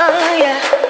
Oh yeah.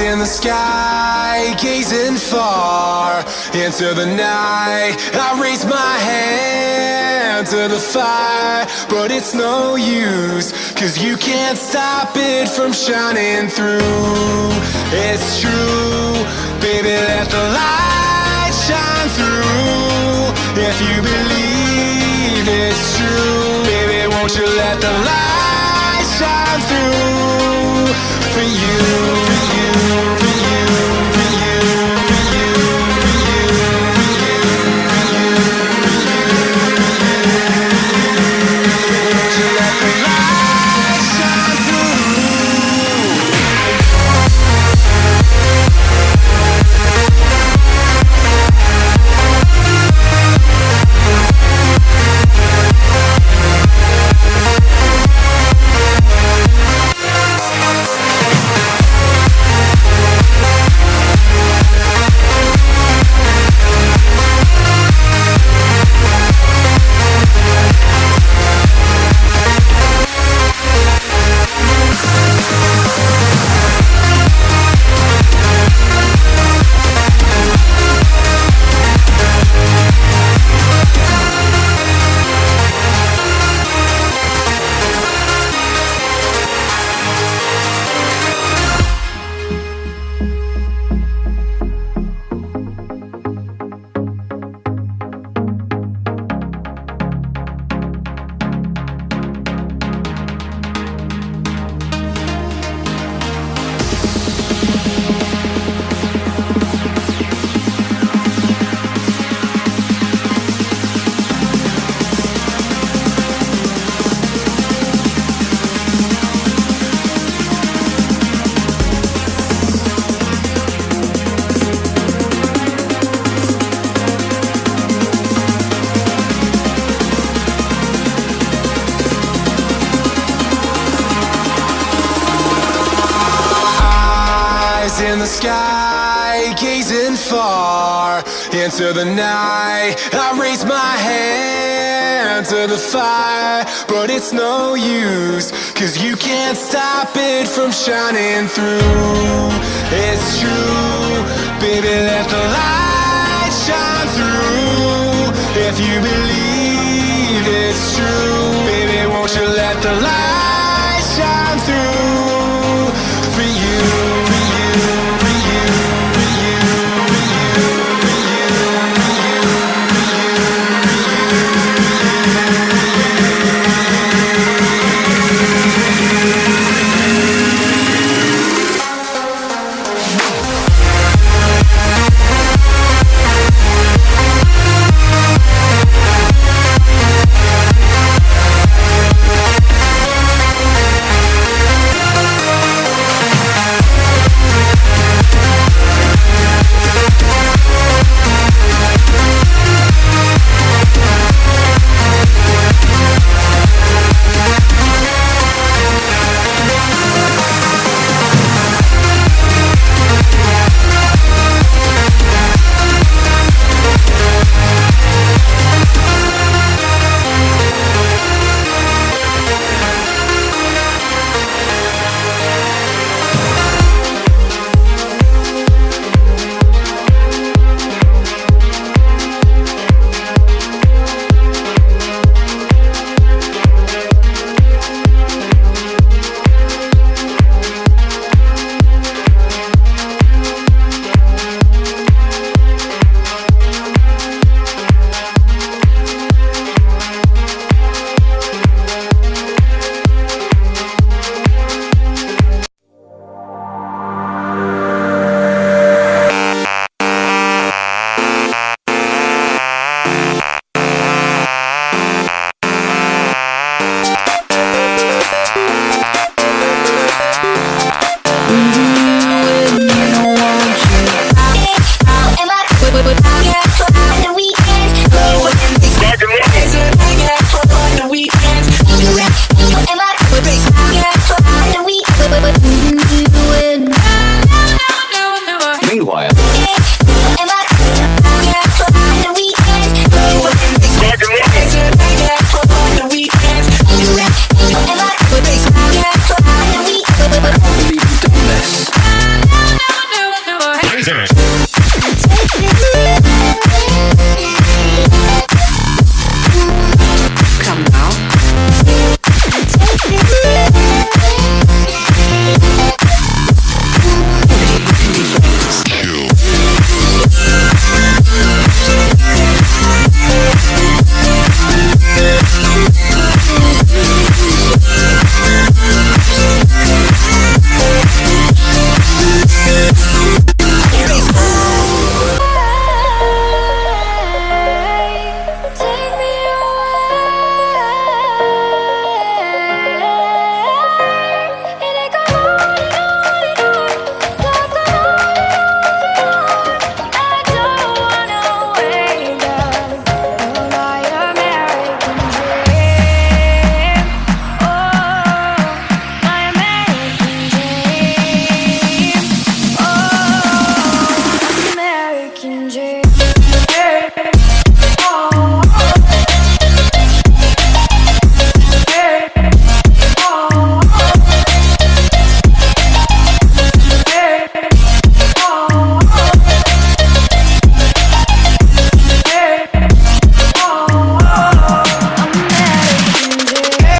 In the sky, gazing far into the night. I raise my hand to the fire, but it's no use, cause you can't stop it from shining through. It's true, baby, let the light shine through. If you believe it's true, baby, won't you let the light shine through sky, gazing far into the night. I raise my hand to the fire, but it's no use, cause you can't stop it from shining through. It's true, baby, let the light shine through. If you believe it's true, baby, won't you let the light shine through?